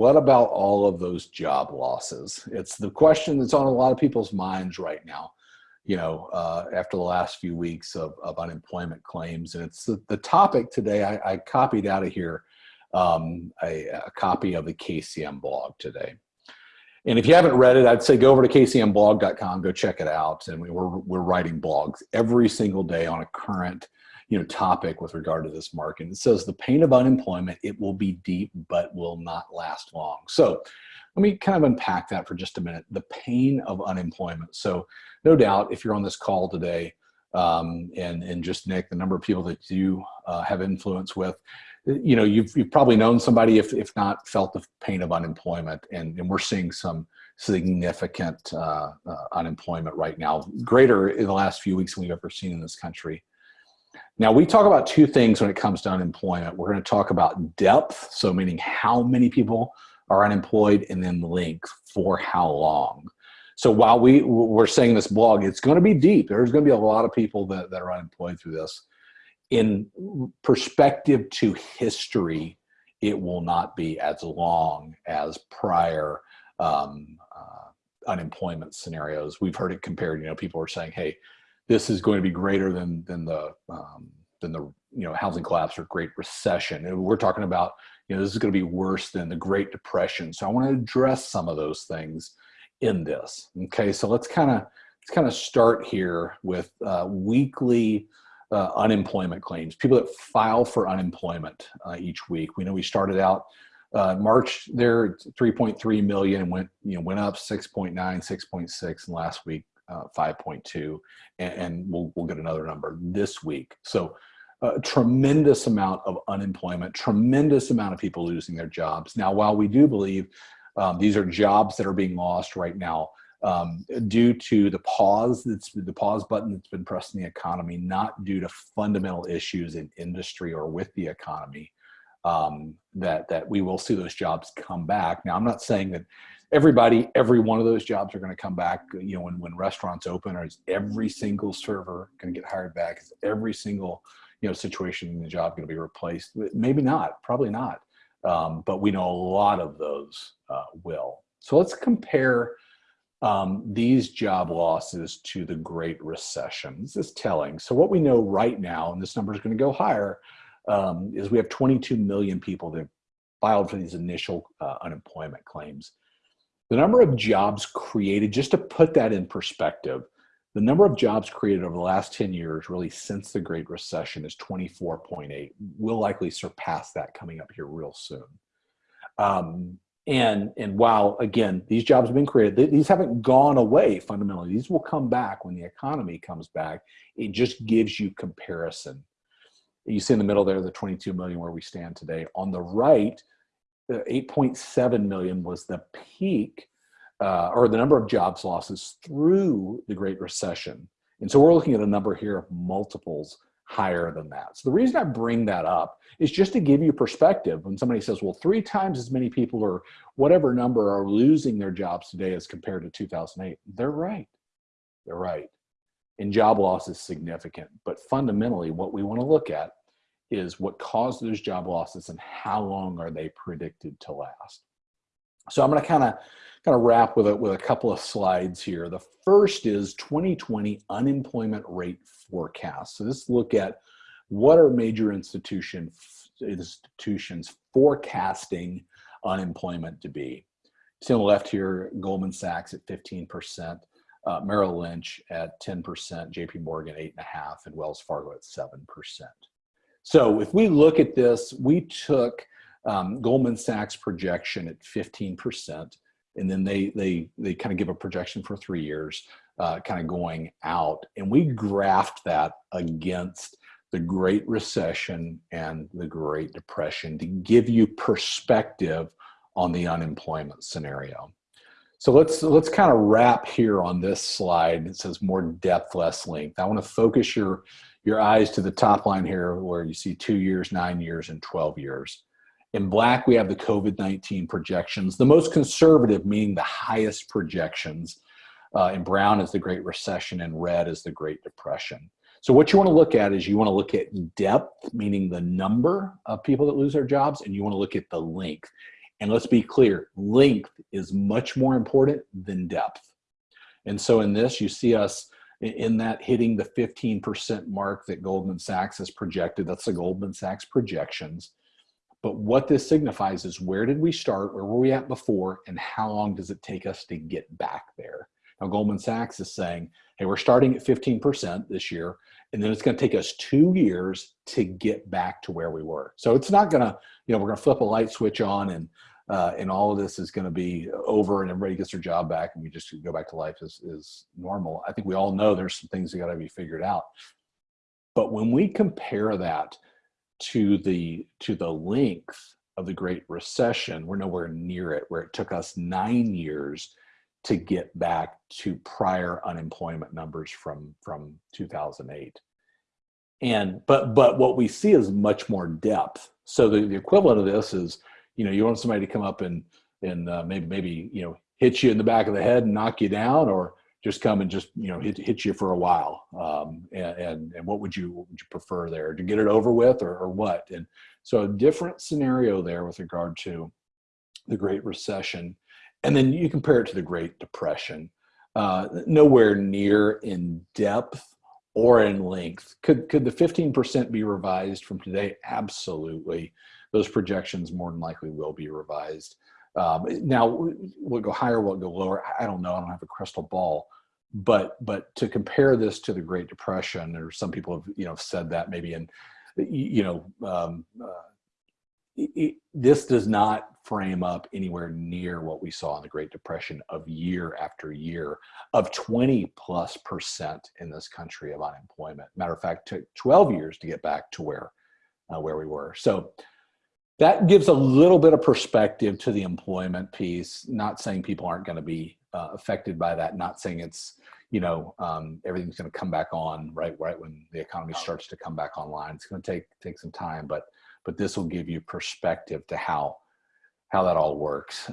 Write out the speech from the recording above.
what about all of those job losses? It's the question that's on a lot of people's minds right now, you know, uh, after the last few weeks of, of unemployment claims. And it's the, the topic today, I, I, copied out of here um, a, a copy of the KCM blog today. And if you haven't read it, I'd say go over to kcmblog.com, go check it out. And we, we're, we're writing blogs every single day on a current you know, topic with regard to this market. It says the pain of unemployment, it will be deep, but will not last long. So let me kind of unpack that for just a minute. The pain of unemployment. So no doubt if you're on this call today um, and, and just Nick, the number of people that you uh, have influence with, you know, you've, you've probably known somebody, if, if not felt the pain of unemployment. And, and we're seeing some significant uh, uh, unemployment right now, greater in the last few weeks than we've ever seen in this country. Now we talk about two things when it comes to unemployment. We're gonna talk about depth, so meaning how many people are unemployed and then length for how long. So while we, we're saying this blog, it's gonna be deep. There's gonna be a lot of people that, that are unemployed through this. In perspective to history, it will not be as long as prior um, uh, unemployment scenarios. We've heard it compared, you know, people are saying, hey, this is going to be greater than than the um, than the you know housing collapse or Great Recession. And we're talking about you know this is going to be worse than the Great Depression. So I want to address some of those things in this. Okay, so let's kind of let's kind of start here with uh, weekly uh, unemployment claims. People that file for unemployment uh, each week. We know we started out uh, March there 3.3 million and went you know went up 6.9, 6.6, and last week uh, 5.2, and, and, we'll, we'll get another number this week. So a tremendous amount of unemployment, tremendous amount of people losing their jobs. Now, while we do believe um, these are jobs that are being lost right now um, due to the pause that's the pause button that's been pressed in the economy, not due to fundamental issues in industry or with the economy, um, that that we will see those jobs come back. Now, I'm not saying that everybody, every one of those jobs are going to come back. You know, when, when restaurants open, or is every single server going to get hired back? Is every single, you know, situation in the job going to be replaced? Maybe not, probably not. Um, but we know a lot of those uh, will. So let's compare um, these job losses to the Great Recession. This is telling. So what we know right now, and this number is going to go higher, um, is we have 22 million people that filed for these initial uh, unemployment claims. The number of jobs created, just to put that in perspective, the number of jobs created over the last 10 years, really since the Great Recession, is 24.8. We'll likely surpass that coming up here real soon. Um, and, and while, again, these jobs have been created, these haven't gone away fundamentally. These will come back when the economy comes back. It just gives you comparison. You see in the middle there, the 22 million where we stand today. On the right, 8.7 million was the peak uh, or the number of jobs losses through the Great Recession. And so we're looking at a number here of multiples higher than that. So the reason I bring that up is just to give you perspective. When somebody says, well, three times as many people or whatever number are losing their jobs today as compared to 2008, they're right. They're right. And job loss is significant. But fundamentally, what we want to look at is what caused those job losses and how long are they predicted to last. So I'm going to kind of kind of wrap with it with a couple of slides here. The first is 2020 unemployment rate forecast. So this look at what are major institution, institutions forecasting unemployment to be. See on the left here, Goldman Sachs at 15%, uh, Merrill Lynch at 10%, JP Morgan 8.5, and Wells Fargo at 7%. So if we look at this, we took um, Goldman Sachs projection at 15%, and then they, they, they kind of give a projection for three years, uh, kind of going out. And we graphed that against the Great Recession and the Great Depression to give you perspective on the unemployment scenario. So let's let's kind of wrap here on this slide. It says more depth, less length. I want to focus your your eyes to the top line here where you see two years, nine years, and 12 years. In black, we have the COVID-19 projections, the most conservative, meaning the highest projections. Uh, in brown is the Great Recession, and red is the Great Depression. So what you want to look at is you want to look at depth, meaning the number of people that lose their jobs, and you want to look at the length. And let's be clear, length is much more important than depth. And so in this, you see us in that hitting the 15% mark that Goldman Sachs has projected. That's the Goldman Sachs projections. But what this signifies is where did we start? Where were we at before? And how long does it take us to get back there? Now, Goldman Sachs is saying, hey, we're starting at 15% this year, and then it's going to take us two years to get back to where we were. So it's not going to, you know, we're going to flip a light switch on and uh, and all of this is going to be over and everybody gets their job back and we just go back to life as, as normal. I think we all know there's some things that got to be figured out. But when we compare that to the to the length of the Great Recession, we're nowhere near it, where it took us nine years to get back to prior unemployment numbers from from 2008 and but but what we see is much more depth so the, the equivalent of this is you know you want somebody to come up and and uh, maybe maybe you know hit you in the back of the head and knock you down or just come and just you know hit, hit you for a while um, and, and, and what would you what would you prefer there to get it over with or, or what and so a different scenario there with regard to the great recession and then you compare it to the Great Depression, uh, nowhere near in depth or in length. Could, could the 15% be revised from today? Absolutely. Those projections more than likely will be revised. Um, now, will go higher, will go lower? I don't know. I don't have a crystal ball. But but to compare this to the Great Depression, or some people have you know said that maybe in you know um, uh, it, this does not frame up anywhere near what we saw in the Great Depression of year after year of 20 plus percent in this country of unemployment. Matter of fact, it took 12 years to get back to where, uh, where we were. So that gives a little bit of perspective to the employment piece, not saying people aren't gonna be uh, affected by that, not saying it's, you know, um, everything's gonna come back on right, right when the economy starts to come back online. It's gonna take, take some time, but but this will give you perspective to how how that all works.